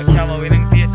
Oke, mau winning dia.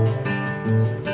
Música